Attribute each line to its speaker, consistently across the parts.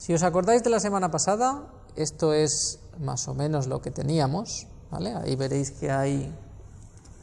Speaker 1: Si os acordáis de la semana pasada, esto es más o menos lo que teníamos, ¿vale? Ahí veréis que hay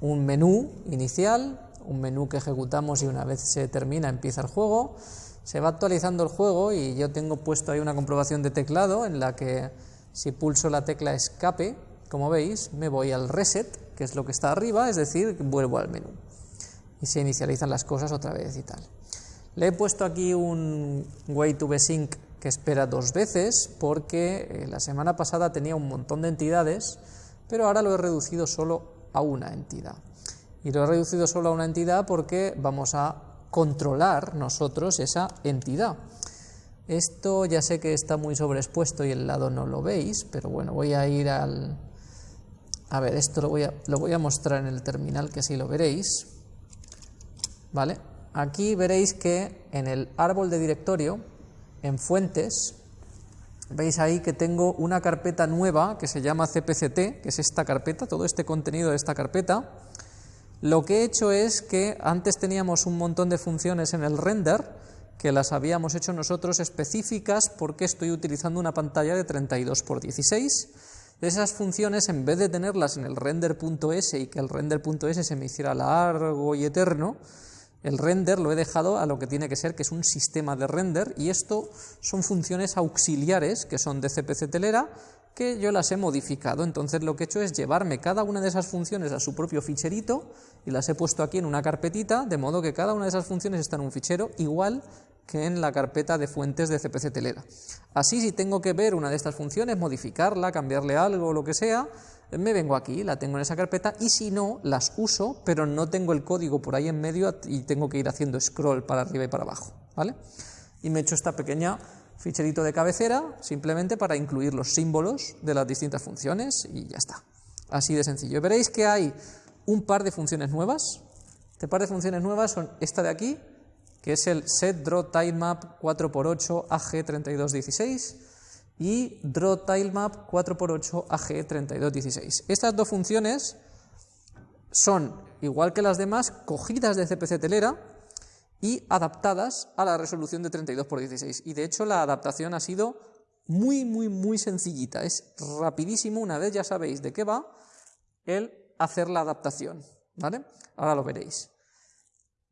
Speaker 1: un menú inicial, un menú que ejecutamos y una vez se termina empieza el juego, se va actualizando el juego y yo tengo puesto ahí una comprobación de teclado en la que si pulso la tecla escape, como veis, me voy al reset, que es lo que está arriba, es decir, vuelvo al menú y se inicializan las cosas otra vez y tal. Le he puesto aquí un wait to sync que espera dos veces porque eh, la semana pasada tenía un montón de entidades, pero ahora lo he reducido solo a una entidad. Y lo he reducido solo a una entidad porque vamos a controlar nosotros esa entidad. Esto ya sé que está muy sobreexpuesto y el lado no lo veis, pero bueno, voy a ir al... A ver, esto lo voy a, lo voy a mostrar en el terminal que así lo veréis. ¿Vale? Aquí veréis que en el árbol de directorio, en fuentes, veis ahí que tengo una carpeta nueva que se llama cpct, que es esta carpeta, todo este contenido de esta carpeta. Lo que he hecho es que antes teníamos un montón de funciones en el render, que las habíamos hecho nosotros específicas porque estoy utilizando una pantalla de 32 x 16. De esas funciones, en vez de tenerlas en el render.s y que el render.s se me hiciera largo y eterno, el render lo he dejado a lo que tiene que ser, que es un sistema de render, y esto son funciones auxiliares que son de CPC telera, que yo las he modificado. Entonces lo que he hecho es llevarme cada una de esas funciones a su propio ficherito y las he puesto aquí en una carpetita, de modo que cada una de esas funciones está en un fichero igual que en la carpeta de fuentes de CPC telera. Así si tengo que ver una de estas funciones, modificarla, cambiarle algo o lo que sea, me vengo aquí, la tengo en esa carpeta y si no, las uso, pero no tengo el código por ahí en medio y tengo que ir haciendo scroll para arriba y para abajo, ¿vale? Y me he hecho esta pequeña ficherito de cabecera simplemente para incluir los símbolos de las distintas funciones y ya está. Así de sencillo. Veréis que hay un par de funciones nuevas. Este par de funciones nuevas son esta de aquí, que es el set draw tilemap 4x8 AG3216 y drawTileMap 4x8 AG3216. Estas dos funciones son, igual que las demás, cogidas de CPC Telera y adaptadas a la resolución de 32x16. Y de hecho la adaptación ha sido muy, muy, muy sencillita. Es rapidísimo, una vez ya sabéis de qué va, el hacer la adaptación. ¿vale? Ahora lo veréis.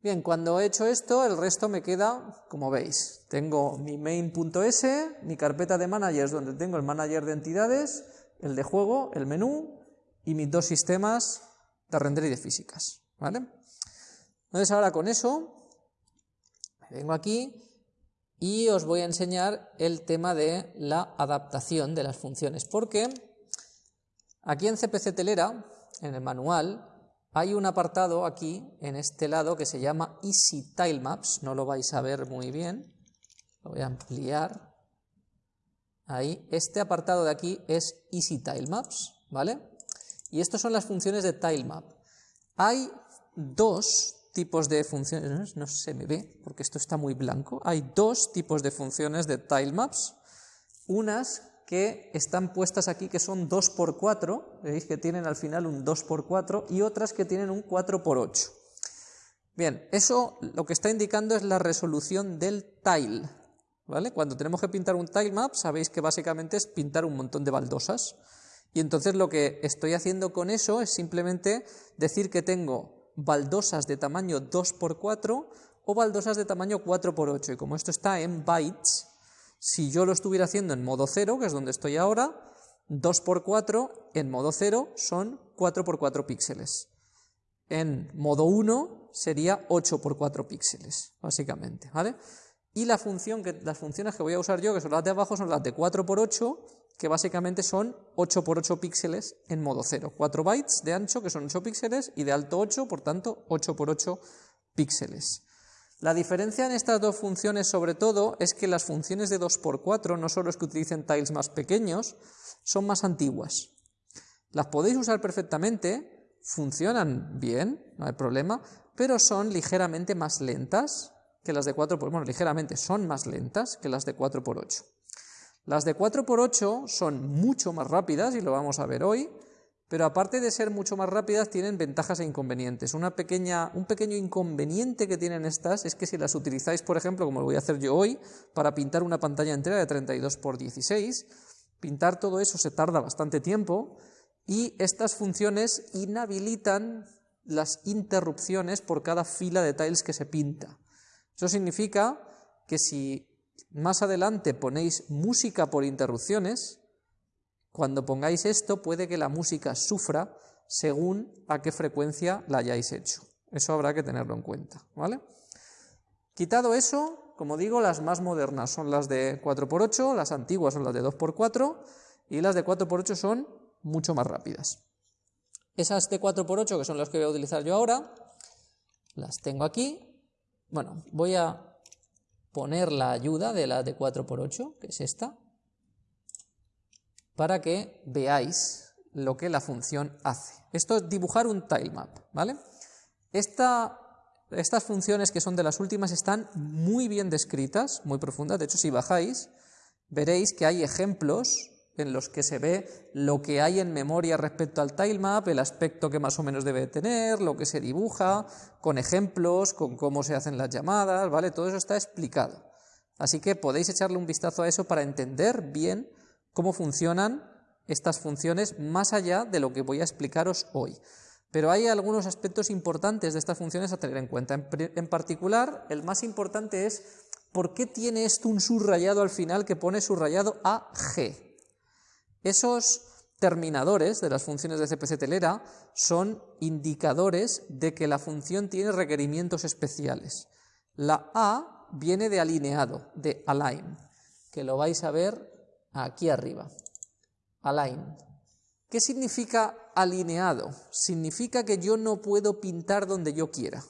Speaker 1: Bien, cuando he hecho esto, el resto me queda, como veis, tengo mi main.s, mi carpeta de managers donde tengo el manager de entidades, el de juego, el menú y mis dos sistemas de render y de físicas, ¿vale? Entonces ahora con eso, vengo aquí y os voy a enseñar el tema de la adaptación de las funciones, porque aquí en CPC Telera, en el manual, hay un apartado aquí, en este lado, que se llama Easy Tilemaps, no lo vais a ver muy bien, lo voy a ampliar, ahí, este apartado de aquí es Easy Tilemaps, ¿vale? Y estas son las funciones de Tilemap. Hay dos tipos de funciones, no se me ve porque esto está muy blanco, hay dos tipos de funciones de tilemaps, unas que están puestas aquí que son 2x4, veis que tienen al final un 2x4 y otras que tienen un 4x8. Bien, eso lo que está indicando es la resolución del tile, ¿vale? Cuando tenemos que pintar un tile map, sabéis que básicamente es pintar un montón de baldosas. Y entonces lo que estoy haciendo con eso es simplemente decir que tengo baldosas de tamaño 2x4 o baldosas de tamaño 4x8. Y como esto está en bytes, si yo lo estuviera haciendo en modo 0, que es donde estoy ahora, 2x4 en modo 0 son 4x4 píxeles. En modo 1 sería 8x4 píxeles, básicamente, ¿vale? Y la función que, las funciones que voy a usar yo, que son las de abajo, son las de 4x8, que básicamente son 8x8 píxeles en modo 0. 4 bytes de ancho, que son 8 píxeles, y de alto 8, por tanto, 8x8 píxeles. La diferencia en estas dos funciones, sobre todo, es que las funciones de 2x4, no solo es que utilicen tiles más pequeños, son más antiguas. Las podéis usar perfectamente, funcionan bien, no hay problema, pero son ligeramente más lentas que las de 4x8. Bueno, ligeramente son más lentas que las de 4x8. Las de 4x8 son mucho más rápidas, y lo vamos a ver hoy, pero aparte de ser mucho más rápidas, tienen ventajas e inconvenientes. Una pequeña, un pequeño inconveniente que tienen estas es que si las utilizáis, por ejemplo, como lo voy a hacer yo hoy, para pintar una pantalla entera de 32 x 16, pintar todo eso se tarda bastante tiempo y estas funciones inhabilitan las interrupciones por cada fila de tiles que se pinta. Eso significa que si más adelante ponéis música por interrupciones, cuando pongáis esto puede que la música sufra según a qué frecuencia la hayáis hecho. Eso habrá que tenerlo en cuenta, ¿vale? Quitado eso, como digo, las más modernas son las de 4x8, las antiguas son las de 2x4 y las de 4x8 son mucho más rápidas. Esas de 4x8, que son las que voy a utilizar yo ahora, las tengo aquí. Bueno, voy a poner la ayuda de la de 4x8, que es esta, para que veáis lo que la función hace. Esto es dibujar un tilemap, ¿vale? estas funciones que son de las últimas están muy bien descritas, muy profundas, de hecho si bajáis veréis que hay ejemplos en los que se ve lo que hay en memoria respecto al tilemap, el aspecto que más o menos debe tener, lo que se dibuja, con ejemplos, con cómo se hacen las llamadas, ¿vale? Todo eso está explicado. Así que podéis echarle un vistazo a eso para entender bien cómo funcionan estas funciones más allá de lo que voy a explicaros hoy. Pero hay algunos aspectos importantes de estas funciones a tener en cuenta. En, particular, el más importante es por qué tiene esto un subrayado al final que pone subrayado AG. Esos terminadores de las funciones de CPC telera son indicadores de que la función tiene requerimientos especiales. La A viene de alineado, de align, que lo vais a ver aquí arriba. Align. ¿Qué significa alineado? Significa que yo no puedo pintar donde yo quiera.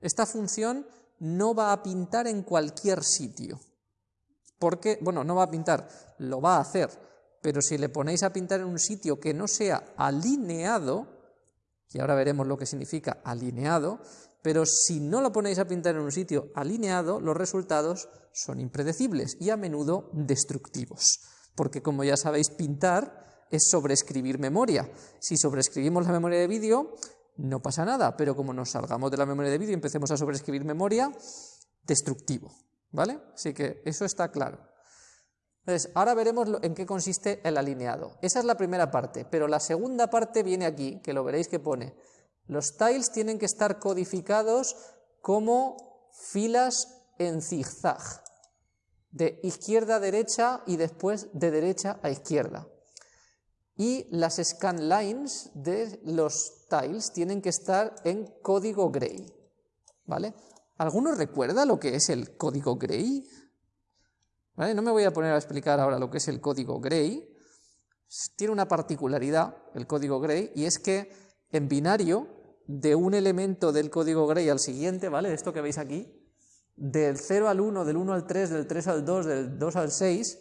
Speaker 1: Esta función no va a pintar en cualquier sitio. Porque, bueno, no va a pintar, lo va a hacer, pero si le ponéis a pintar en un sitio que no sea alineado, y ahora veremos lo que significa alineado, pero si no lo ponéis a pintar en un sitio alineado, los resultados son impredecibles y a menudo destructivos, porque como ya sabéis, pintar es sobreescribir memoria. Si sobreescribimos la memoria de vídeo, no pasa nada, pero como nos salgamos de la memoria de vídeo y empecemos a sobreescribir memoria, destructivo, ¿vale? Así que eso está claro. Entonces, ahora veremos en qué consiste el alineado. Esa es la primera parte, pero la segunda parte viene aquí, que lo veréis que pone. Los tiles tienen que estar codificados como filas en zigzag, de izquierda a derecha y después de derecha a izquierda. Y las scan lines de los tiles tienen que estar en código gray. ¿Vale? ¿Alguno recuerda lo que es el código gray? No me voy a poner a explicar ahora lo que es el código Gray. Tiene una particularidad el código Gray y es que en binario de un elemento del código Gray al siguiente, ¿vale? Esto que veis aquí, del 0 al 1, del 1 al 3, del 3 al 2, del 2 al 6,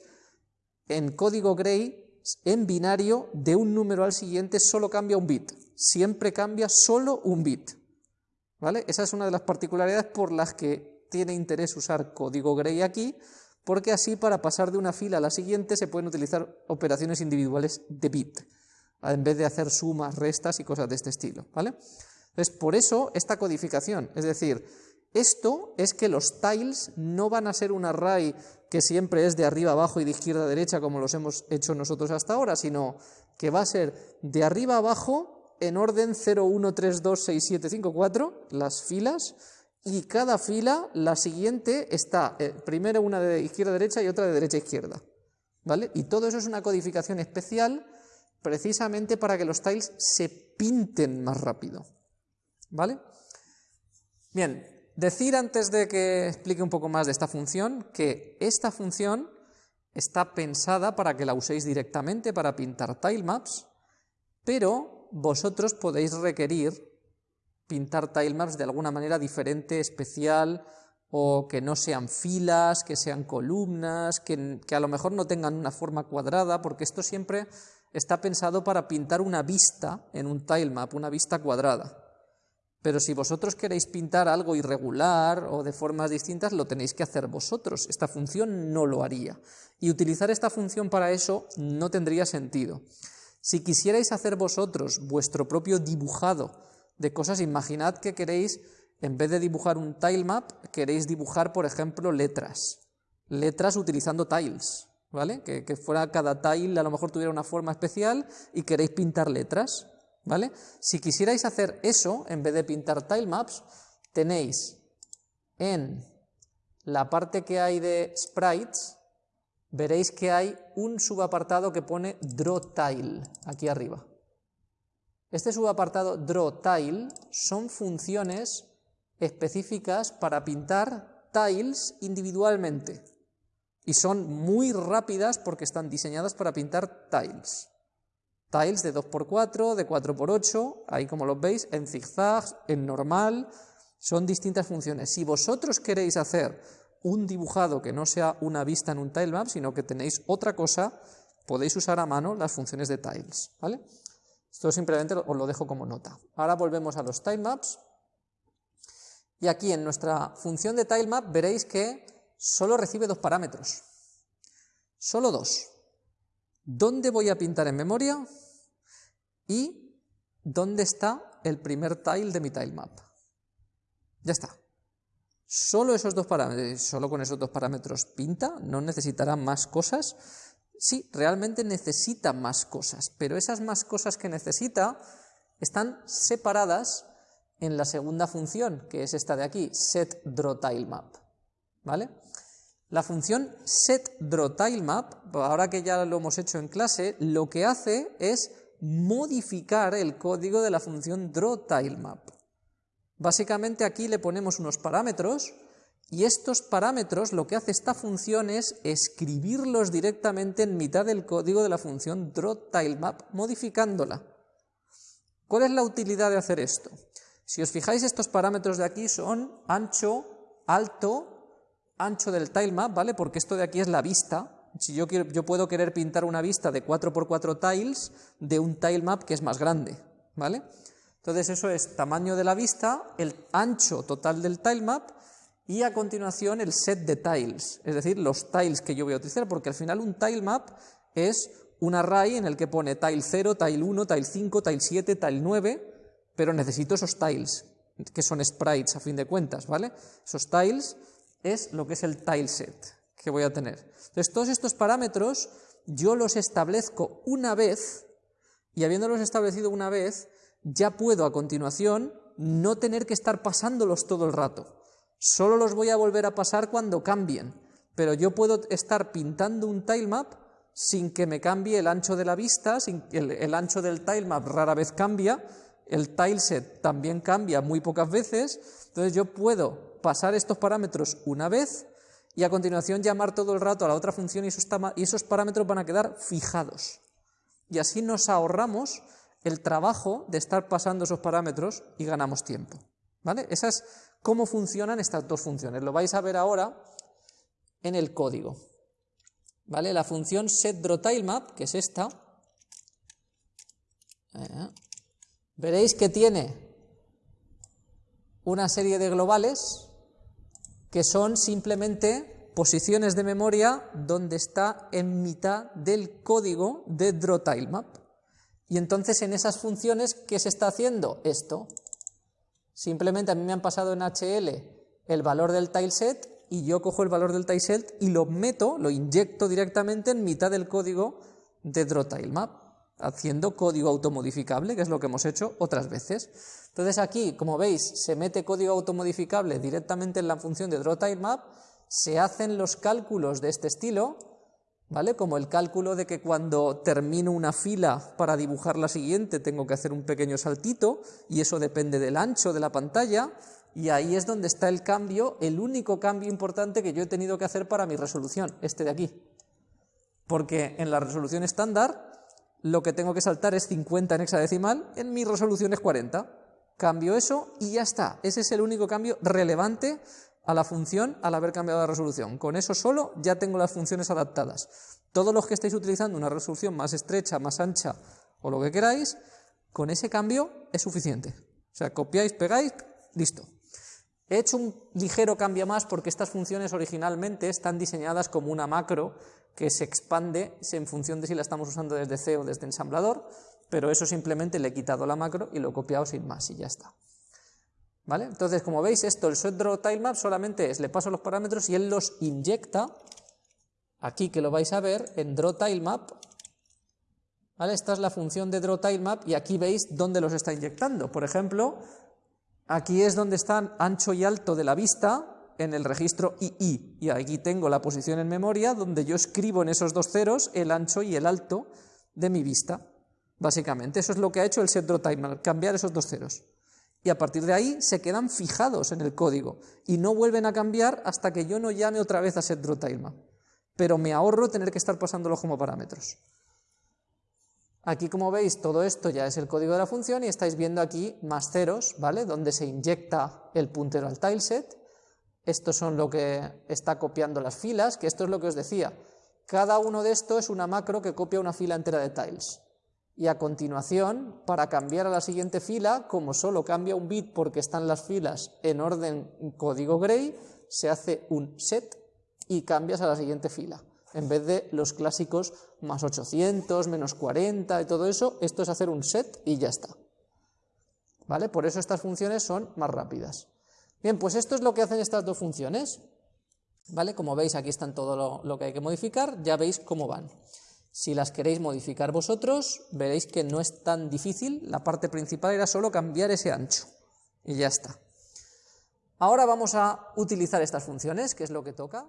Speaker 1: en código Gray, en binario, de un número al siguiente solo cambia un bit. Siempre cambia solo un bit. ¿Vale? Esa es una de las particularidades por las que tiene interés usar código Gray aquí, porque así para pasar de una fila a la siguiente se pueden utilizar operaciones individuales de bit, en vez de hacer sumas, restas y cosas de este estilo. ¿vale? Entonces, por eso esta codificación, es decir, esto es que los tiles no van a ser un array que siempre es de arriba abajo y de izquierda a derecha como los hemos hecho nosotros hasta ahora, sino que va a ser de arriba abajo en orden 0, 1, 3, 2, 6, 7, 5, 4, las filas, y cada fila, la siguiente, está eh, primero una de izquierda a derecha y otra de derecha a izquierda. ¿Vale? Y todo eso es una codificación especial precisamente para que los tiles se pinten más rápido. ¿Vale? Bien, decir antes de que explique un poco más de esta función que esta función está pensada para que la uséis directamente para pintar tilemaps, pero vosotros podéis requerir pintar tilemaps de alguna manera diferente, especial, o que no sean filas, que sean columnas, que, a lo mejor no tengan una forma cuadrada, porque esto siempre está pensado para pintar una vista en un tilemap, una vista cuadrada. Pero si vosotros queréis pintar algo irregular o de formas distintas, lo tenéis que hacer vosotros. Esta función no lo haría. Y utilizar esta función para eso no tendría sentido. Si quisierais hacer vosotros vuestro propio dibujado de cosas, imaginad que queréis, en vez de dibujar un tile map, queréis dibujar, por ejemplo, letras. Letras utilizando tiles, ¿vale? Que, que fuera cada tile, a lo mejor tuviera una forma especial y queréis pintar letras, ¿vale? Si quisierais hacer eso, en vez de pintar tile maps, tenéis en la parte que hay de sprites, veréis que hay un subapartado que pone Draw Tile, aquí arriba. Este subapartado Draw Tile son funciones específicas para pintar tiles individualmente y son muy rápidas porque están diseñadas para pintar tiles. Tiles de 2x4, de 4x8, ahí como los veis, en zigzag, en normal, son distintas funciones. Si vosotros queréis hacer un dibujado que no sea una vista en un tilemap, sino que tenéis otra cosa, podéis usar a mano las funciones de tiles. ¿vale? Esto simplemente os lo dejo como nota. Ahora volvemos a los tilemaps. Y aquí en nuestra función de tilemap veréis que solo recibe dos parámetros. Solo dos. ¿Dónde voy a pintar en memoria? Y ¿dónde está el primer tile de mi tilemap? Ya está. Solo esos dos parámetros, solo con esos dos parámetros pinta, no necesitará más cosas. Sí, realmente necesita más cosas, pero esas más cosas que necesita están separadas en la segunda función, que es esta de aquí, setDrawTileMap. ¿Vale? La función setDrawTileMap, ahora que ya lo hemos hecho en clase, lo que hace es modificar el código de la función drawTileMap. Básicamente aquí le ponemos unos parámetros y estos parámetros lo que hace esta función es escribirlos directamente en mitad del código de la función drawTileMap modificándola. ¿Cuál es la utilidad de hacer esto? Si os fijáis estos parámetros de aquí son ancho, alto, ancho del tilemap, ¿vale? Porque esto de aquí es la vista. Si yo, quiero, yo puedo querer pintar una vista de 4x4 tiles de un tilemap que es más grande, ¿vale? Entonces eso es tamaño de la vista, el ancho total del tilemap y a continuación el set de tiles, es decir, los tiles que yo voy a utilizar, porque al final un tilemap es un array en el que pone tile 0, tile 1, tile 5, tile 7, tile 9, pero necesito esos tiles, que son sprites a fin de cuentas, ¿vale? Esos tiles es lo que es el tileset que voy a tener. Entonces todos estos parámetros yo los establezco una vez y habiéndolos establecido una vez, ya puedo a continuación no tener que estar pasándolos todo el rato. Solo los voy a volver a pasar cuando cambien, pero yo puedo estar pintando un tilemap sin que me cambie el ancho de la vista, sin el, el ancho del tilemap rara vez cambia, el tileset también cambia muy pocas veces, entonces yo puedo pasar estos parámetros una vez y a continuación llamar todo el rato a la otra función y esos, parámetros van a quedar fijados. Y así nos ahorramos el trabajo de estar pasando esos parámetros y ganamos tiempo. ¿Vale? Esa es cómo funcionan estas dos funciones. Lo vais a ver ahora en el código. ¿Vale? La función setDrawTileMap, que es esta, eh, veréis que tiene una serie de globales que son simplemente posiciones de memoria donde está en mitad del código de drawTileMap. Y entonces en esas funciones, ¿qué se está haciendo? Esto. Simplemente a mí me han pasado en HL el valor del tileset y yo cojo el valor del tileset y lo meto, lo inyecto directamente en mitad del código de drawTileMap, haciendo código automodificable, que es lo que hemos hecho otras veces. Entonces aquí, como veis, se mete código automodificable directamente en la función de drawTileMap, se hacen los cálculos de este estilo, ¿vale? Como el cálculo de que cuando termino una fila para dibujar la siguiente tengo que hacer un pequeño saltito y eso depende del ancho de la pantalla y ahí es donde está el cambio, el único cambio importante que yo he tenido que hacer para mi resolución, este de aquí. Porque en la resolución estándar lo que tengo que saltar es 50 en hexadecimal, en mi resolución es 40. Cambio eso y ya está. Ese es el único cambio relevante a la función al haber cambiado la resolución. Con eso solo ya tengo las funciones adaptadas. Todos los que estáis utilizando una resolución más estrecha, más ancha o lo que queráis, con ese cambio es suficiente. O sea, copiáis, pegáis, listo. He hecho un ligero cambio más porque estas funciones originalmente están diseñadas como una macro que se expande en función de si la estamos usando desde C o desde ensamblador, pero eso simplemente le he quitado la macro y lo he copiado sin más y ya está. ¿Vale? Entonces, como veis, esto, el setDrawTileMap solamente es, le paso los parámetros y él los inyecta, aquí que lo vais a ver, en drawTileMap, ¿vale? Esta es la función de drawTileMap y aquí veis dónde los está inyectando. Por ejemplo, aquí es donde están ancho y alto de la vista, en el registro II, y aquí tengo la posición en memoria donde yo escribo en esos dos ceros el ancho y el alto de mi vista. Básicamente, eso es lo que ha hecho el setDrawTileMap, cambiar esos dos ceros y a partir de ahí se quedan fijados en el código y no vuelven a cambiar hasta que yo no llame otra vez a setDrawTileMap. Pero me ahorro tener que estar pasándolos como parámetros. Aquí, como veis, todo esto ya es el código de la función y estáis viendo aquí más ceros, ¿vale? Donde se inyecta el puntero al tileset. Estos son lo que está copiando las filas, que esto es lo que os decía. Cada uno de estos es una macro que copia una fila entera de tiles y a continuación, para cambiar a la siguiente fila, como solo cambia un bit porque están las filas en orden código gray, se hace un set y cambias a la siguiente fila. En vez de los clásicos más 800, menos 40 y todo eso, esto es hacer un set y ya está. ¿Vale? Por eso estas funciones son más rápidas. Bien, pues esto es lo que hacen estas dos funciones. ¿Vale? Como veis, aquí están todo lo, lo que hay que modificar, ya veis cómo van. Si las queréis modificar vosotros, veréis que no es tan difícil, la parte principal era solo cambiar ese ancho, y ya está. Ahora vamos a utilizar estas funciones, que es lo que toca.